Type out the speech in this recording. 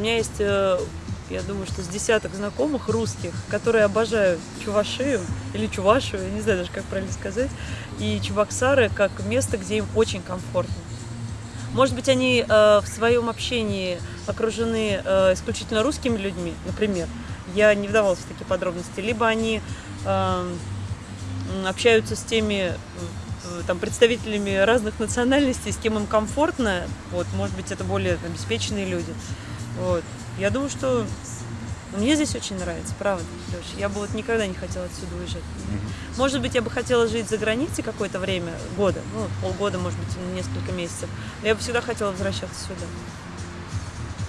У меня есть, э, я думаю, что с десяток знакомых русских, которые обожают Чувашию или Чувашию, я не знаю даже, как правильно сказать, и Чебоксары как место, где им очень комфортно. Может быть, они э, в своем общении окружены э, исключительно русскими людьми, например. Я не вдавалась в такие подробности. Либо они э, общаются с теми там, представителями разных национальностей, с кем им комфортно. Вот, может быть, это более обеспеченные люди. Вот. Я думаю, что мне здесь очень нравится, правда, Леш. Я бы вот никогда не хотела отсюда уезжать. Может быть, я бы хотела жить за границей какое-то время, года, ну, полгода, может быть, несколько месяцев. Но я бы всегда хотела возвращаться сюда.